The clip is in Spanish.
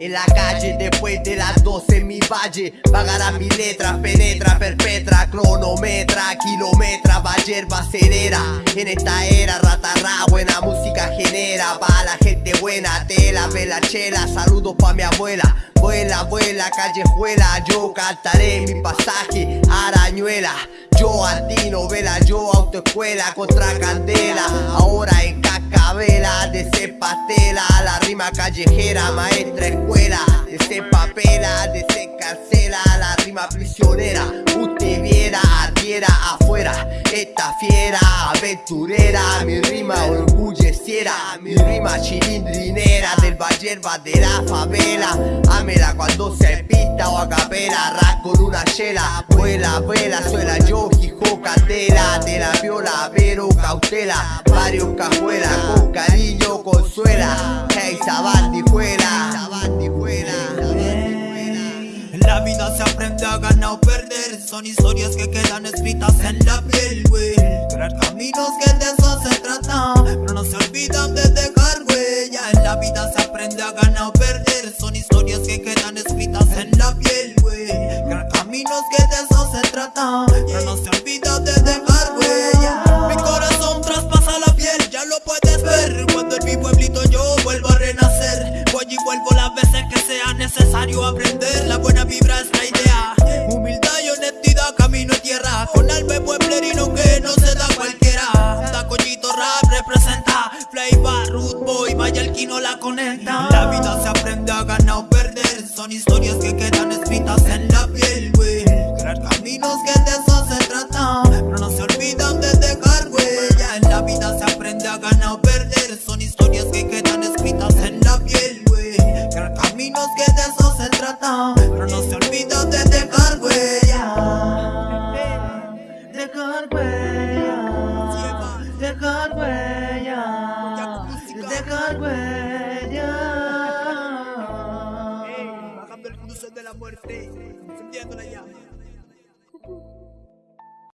En la calle, después de las 12 en mi valle. Pagará mi letra, penetra, perpetra Cronometra, kilometra, va acelera. En esta era, ratarra, buena música genera. Pa' la gente buena, tela, vela, chela. Saludos pa' mi abuela. Vuela, vuela, callejuela Yo cantaré mi pasaje, arañuela. Yo antinovela, yo autoescuela Contra candela, Pastela, la rima callejera Maestra escuela, de papela De carcela, la rima prisionera. Usted viera, ardiera afuera Esta fiera, aventurera Mi rima orgulleciera Mi rima chilindrinera Del Vallerba de la favela. Amela cuando se pista o a capela Rap con una chela Vuela, vuela, suela yo, hijo candela De la viola, pero cautela Varios cariño consuela Hey, sabandijuela la vida se aprende a ganar o perder. Son historias que quedan escritas en la piel, güey. Crear caminos que de eso se trata Pero no se olvidan de dejar huella. En la vida se aprende a ganar o perder. Son historias que quedan escritas en la piel, güey. Crear caminos que de eso necesario aprender La buena vibra es la idea. Humildad y honestidad, camino y tierra. Con alma pueblerino que no se da cualquiera. Tacollito rap representa. Flavor, root boy, vaya el no la conecta. La vida se aprende a ganar o perder. Son historias que quedan Pero no se olvidan de dejar huella. Dejar huella. Dejar huella. Dejar huella. Bajando el cruce de la muerte, encendiéndola ya.